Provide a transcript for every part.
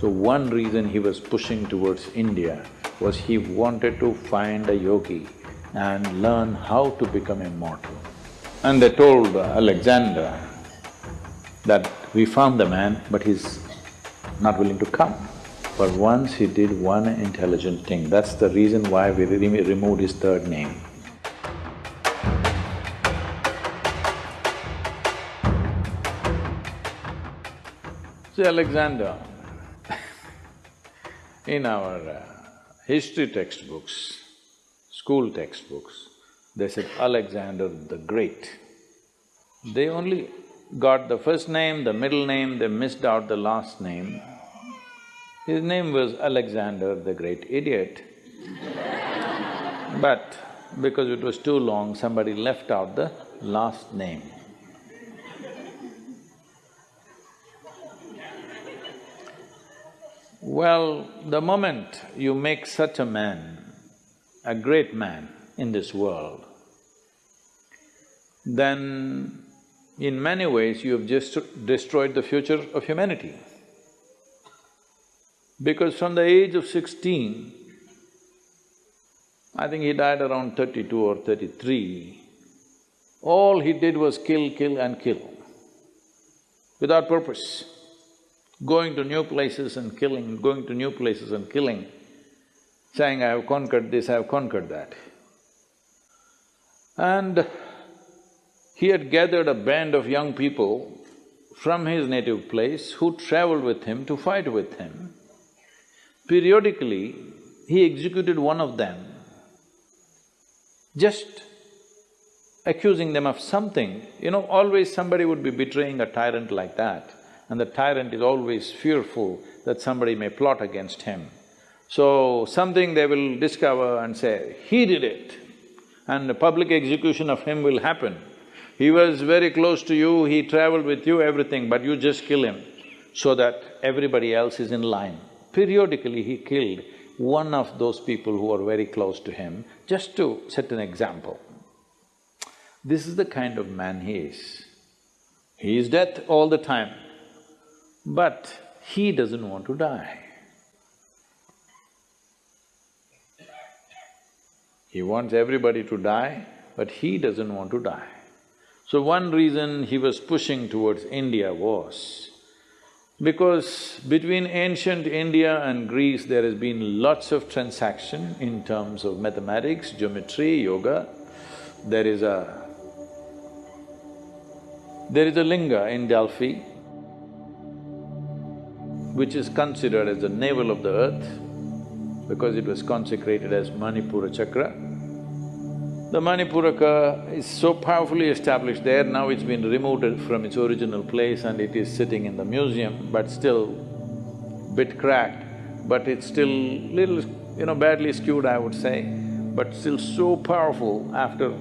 So one reason he was pushing towards India was he wanted to find a yogi and learn how to become immortal. And they told Alexander that we found the man, but he's not willing to come. But once he did one intelligent thing, that's the reason why we re removed his third name. See, Alexander, in our uh, history textbooks, school textbooks, they said Alexander the Great. They only got the first name, the middle name, they missed out the last name. His name was Alexander the Great Idiot. but because it was too long, somebody left out the last name. Well, the moment you make such a man, a great man in this world, then in many ways you have just destroyed the future of humanity. Because from the age of sixteen, I think he died around thirty-two or thirty-three, all he did was kill, kill and kill, without purpose. Going to new places and killing, going to new places and killing, saying, I have conquered this, I have conquered that. And he had gathered a band of young people from his native place who traveled with him to fight with him. Periodically, he executed one of them, just accusing them of something. You know, always somebody would be betraying a tyrant like that, and the tyrant is always fearful that somebody may plot against him. So, something they will discover and say, he did it, and the public execution of him will happen. He was very close to you, he traveled with you, everything, but you just kill him so that everybody else is in line. Periodically he killed one of those people who are very close to him, just to set an example. This is the kind of man he is. He is death all the time, but he doesn't want to die. He wants everybody to die, but he doesn't want to die. So one reason he was pushing towards India was because between ancient India and Greece there has been lots of transaction in terms of mathematics, geometry, yoga. There is a… there is a linga in Delphi which is considered as the navel of the earth because it was consecrated as Manipura Chakra. The Manipuraka is so powerfully established there, now it's been removed from its original place and it is sitting in the museum, but still bit cracked, but it's still little, you know, badly skewed, I would say, but still so powerful after,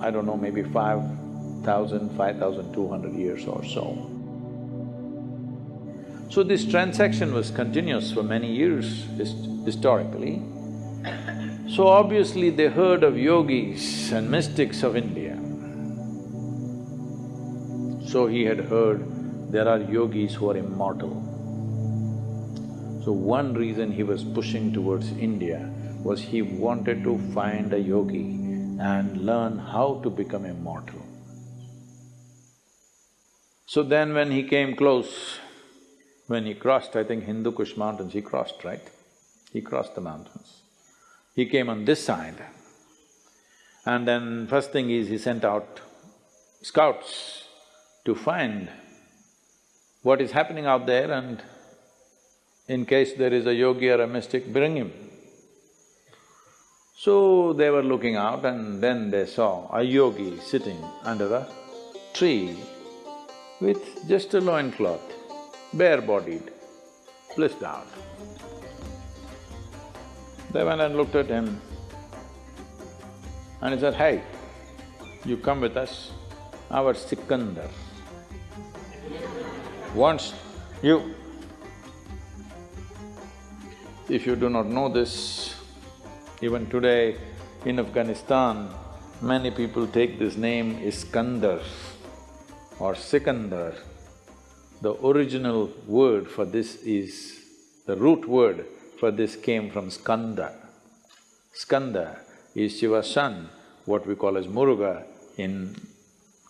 I don't know, maybe five thousand, five thousand two hundred years or so. So this transaction was continuous for many years hist historically. So obviously they heard of yogis and mystics of India. So he had heard there are yogis who are immortal. So one reason he was pushing towards India was he wanted to find a yogi and learn how to become immortal. So then when he came close, when he crossed, I think Hindu Kush mountains, he crossed, right? He crossed the mountains. He came on this side. And then first thing is he sent out scouts to find what is happening out there and in case there is a yogi or a mystic, bring him. So they were looking out and then they saw a yogi sitting under a tree with just a loincloth, bare-bodied, blissed out. They went and looked at him and he said, hey, you come with us, our Sikandar wants you. If you do not know this, even today in Afghanistan, many people take this name Iskandar or Sikandar. The original word for this is The root word for this came from skanda. Skanda is Shiva's son, what we call as Muruga in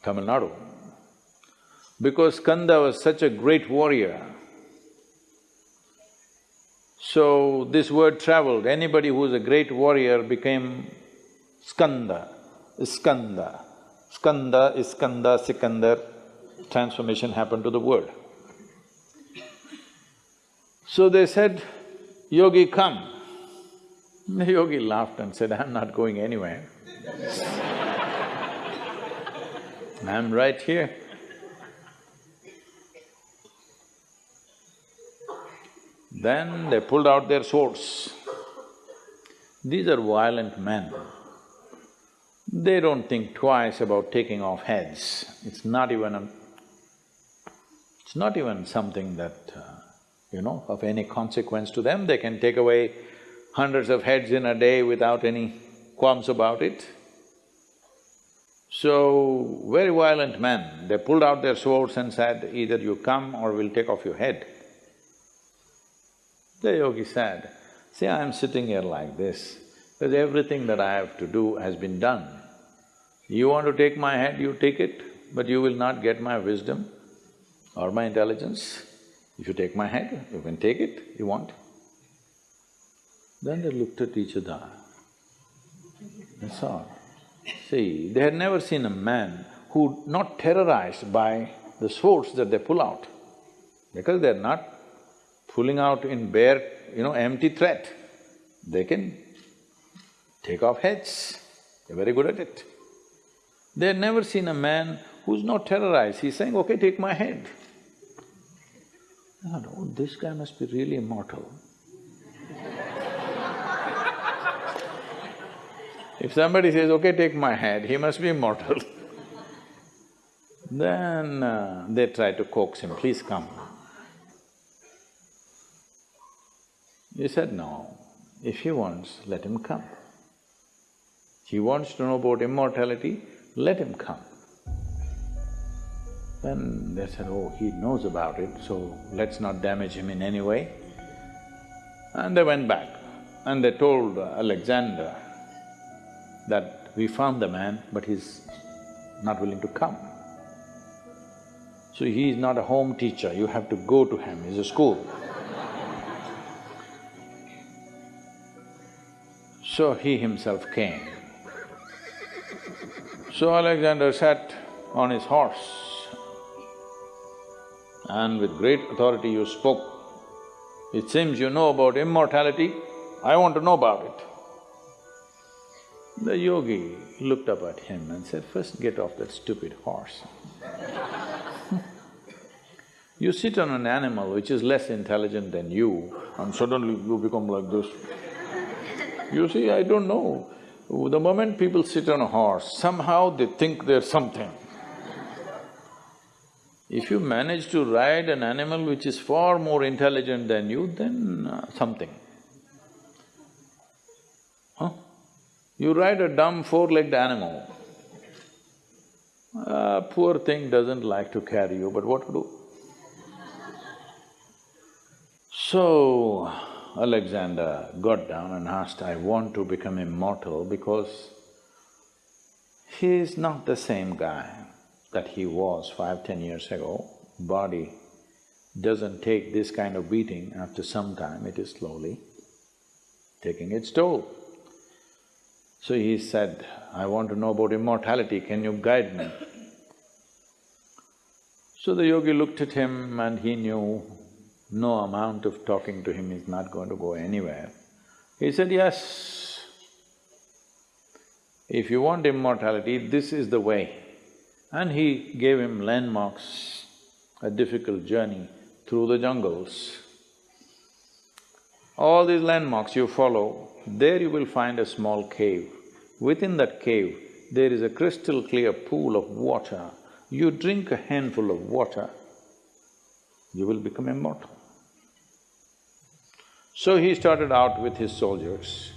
Tamil Nadu. Because Skanda was such a great warrior, so this word traveled, anybody who is a great warrior became Skanda, Skanda. Skanda, Iskanda, Sikandar, transformation happened to the world. So they said, Yogi, come. The yogi laughed and said, I'm not going anywhere. I'm right here. Then they pulled out their swords. These are violent men. They don't think twice about taking off heads. It's not even a… it's not even something that, uh, you know, of any consequence to them. They can take away hundreds of heads in a day without any qualms about it. So, very violent men, they pulled out their swords and said, either you come or we'll take off your head. The yogi said, see, I'm sitting here like this, because everything that I have to do has been done. You want to take my head, you take it, but you will not get my wisdom or my intelligence. If you take my head, you can take it, you want. Then they looked at each other. That's all. See, they had never seen a man who not terrorized by the swords that they pull out, because they're not pulling out in bare, you know, empty threat. They can take off heads, they're very good at it. They had never seen a man who's not terrorized, he's saying, okay, take my head. Oh, this guy must be really immortal. if somebody says, okay, take my head, he must be immortal. then uh, they try to coax him, please come. He said, no, if he wants, let him come. He wants to know about immortality, let him come. Then they said, oh, he knows about it, so let's not damage him in any way. And they went back and they told Alexander that we found the man, but he's not willing to come. So he is not a home teacher, you have to go to him, he's a school. so he himself came. So Alexander sat on his horse and with great authority you spoke. It seems you know about immortality, I want to know about it. The yogi looked up at him and said, first get off that stupid horse. you sit on an animal which is less intelligent than you and suddenly you become like this. You see, I don't know. The moment people sit on a horse, somehow they think they're something. If you manage to ride an animal which is far more intelligent than you, then uh, something. Huh? You ride a dumb four-legged animal, uh, poor thing doesn't like to carry you, but what to do? So, Alexander got down and asked, I want to become immortal because he is not the same guy that he was five, ten years ago. Body doesn't take this kind of beating after some time, it is slowly taking its toll. So he said, I want to know about immortality, can you guide me? So the yogi looked at him and he knew no amount of talking to him is not going to go anywhere. He said, yes, if you want immortality, this is the way. And he gave him landmarks, a difficult journey through the jungles. All these landmarks you follow, there you will find a small cave. Within that cave, there is a crystal clear pool of water. You drink a handful of water, you will become immortal. So he started out with his soldiers.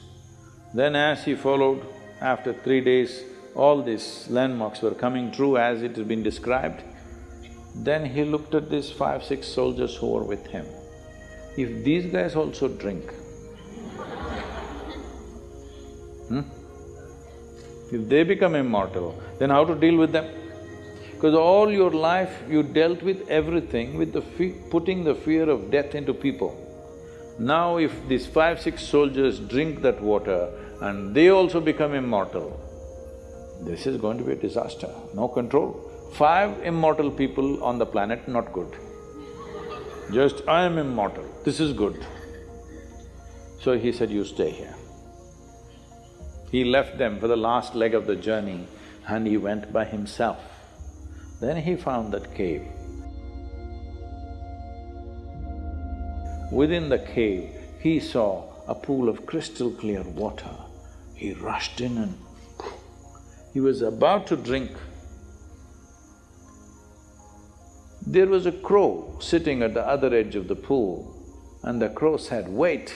Then as he followed, after three days, all these landmarks were coming true as it has been described. Then he looked at these five, six soldiers who were with him if these guys also drink, hmm? If they become immortal, then how to deal with them? Because all your life you dealt with everything with the putting the fear of death into people. Now if these five, six soldiers drink that water and they also become immortal, this is going to be a disaster, no control. Five immortal people on the planet, not good. Just, I am immortal, this is good. So he said, you stay here. He left them for the last leg of the journey and he went by himself. Then he found that cave. Within the cave, he saw a pool of crystal clear water. He rushed in and he was about to drink. There was a crow sitting at the other edge of the pool and the crow said, wait,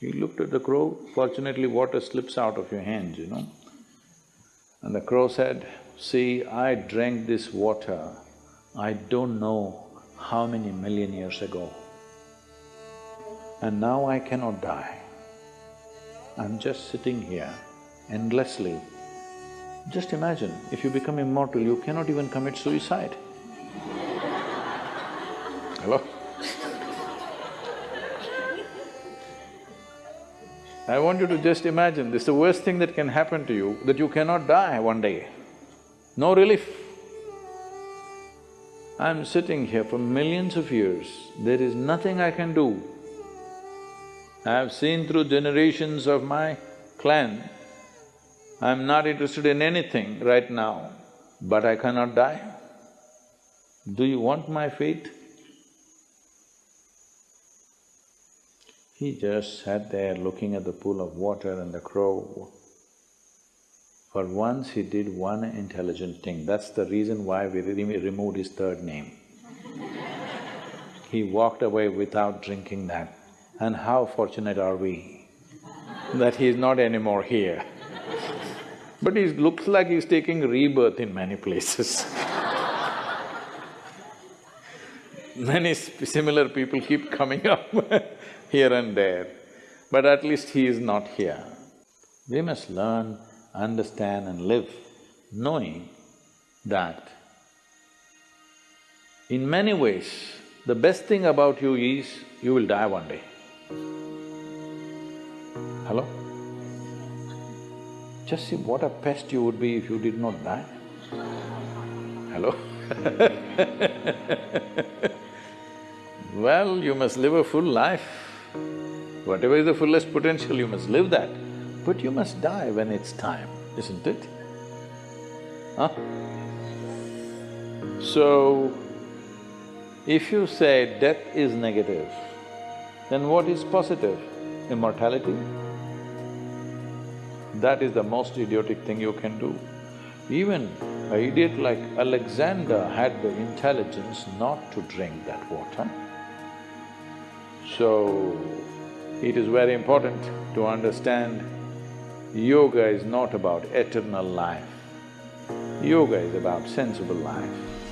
he looked at the crow, fortunately water slips out of your hands, you know. And the crow said, see, I drank this water, I don't know how many million years ago. And now I cannot die. I'm just sitting here endlessly. Just imagine, if you become immortal, you cannot even commit suicide. Hello? I want you to just imagine, this is the worst thing that can happen to you, that you cannot die one day. No relief. I'm sitting here for millions of years, there is nothing I can do. I have seen through generations of my clan, I'm not interested in anything right now, but I cannot die. Do you want my fate? He just sat there looking at the pool of water and the crow. For once he did one intelligent thing, that's the reason why we removed his third name. he walked away without drinking that. And how fortunate are we that he is not anymore here. but he looks like he's taking rebirth in many places Many similar people keep coming up here and there, but at least he is not here. We must learn, understand and live knowing that in many ways, the best thing about you is you will die one day. Hello? Just see what a pest you would be if you did not die. Hello? well, you must live a full life. Whatever is the fullest potential, you must live that. But you must die when it's time, isn't it? Huh? So, if you say death is negative, then what is positive? Immortality? That is the most idiotic thing you can do. Even an idiot like Alexander had the intelligence not to drink that water. So, it is very important to understand yoga is not about eternal life. Yoga is about sensible life.